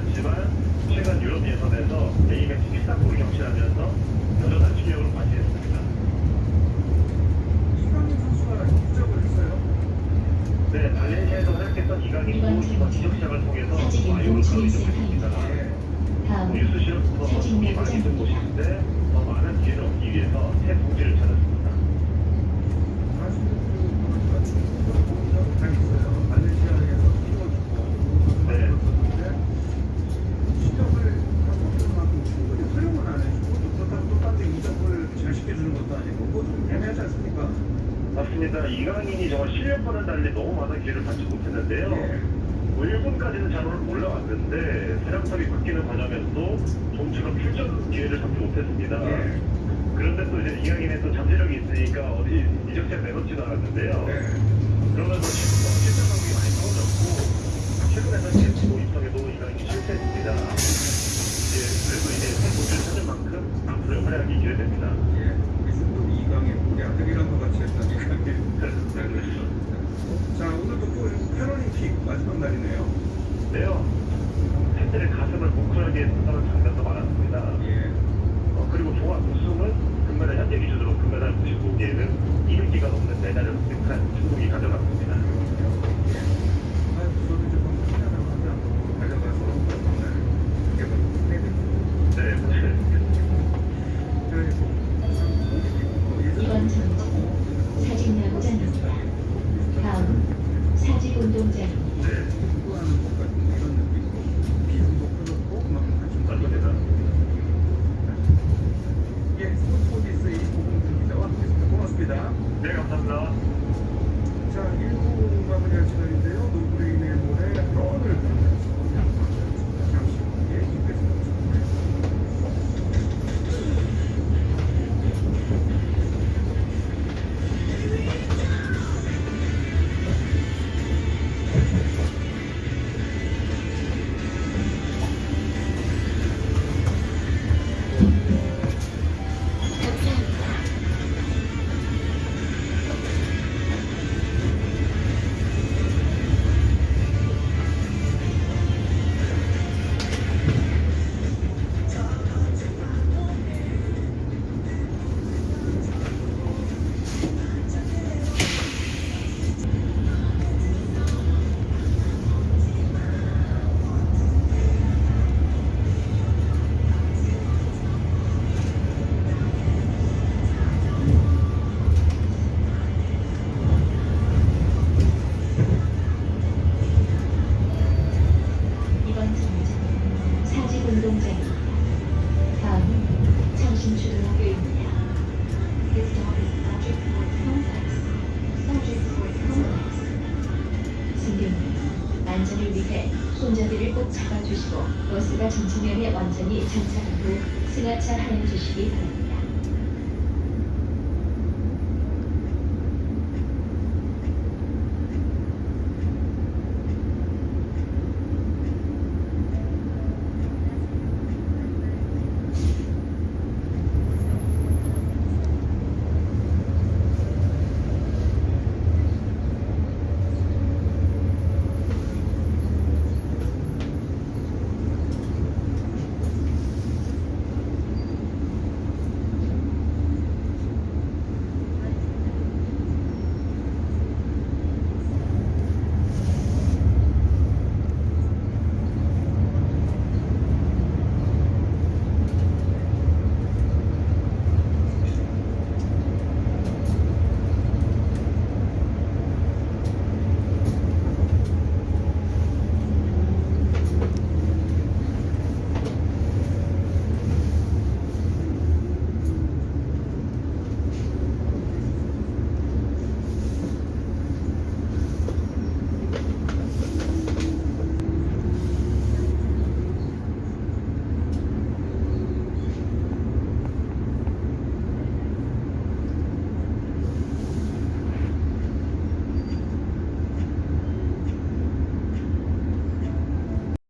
않지만 최근 유럽 예선에서 A매치 13골을 경신하면서 여전한 실력으로 과시했습니다. 이강인 선수가 기적을 했어요? 네, 발렌시아에서 활약했던 이강인도 이번 지적시장을 통해서 와이오를 바로 이적했습니다. 뉴스 실험부터 소식이 많이 든 곳인데 더 많은 기회를 얻기 위해서 새 동지를 찾았습니다. 맞습니다. 이강인이 정말 실력과는 달리 너무 많은 기회를 받지 못했는데요. 뭐 1군까지는 잘 올라왔는데 사령탑이 바뀌는 과정에서도 좀처럼 출전 기회를 잡지 못했습니다. 그런데 또 이제 이강인의 또 잠재력이 있으니까 어디 이적시장 내놓지도 않았는데요. 그러면서 지금 실전 경기 많이 떨어졌고 최근에는 제치고 입성에도 이강인이 실패했습니다. 예, 그래도 이제 새 고지를 찾은 만큼 앞으로의 활약이 기대됩니다. 자 오늘도 또 패럴림픽 마지막 날이네요. 네요. 팬들의 가슴을 뭉클하게 했던 장면도 많았습니다. 예. 어, 그리고 종합 우승은 금메달 현재 기준으로 금메달 95개는 200개가 넘는 메달을 획득한 중국이 가져갔습니다. 안전을 위해 손잡이를 꼭 잡아주시고 버스가 정차면에 완전히 정차한 후 승하차 하여 주시기 바랍니다.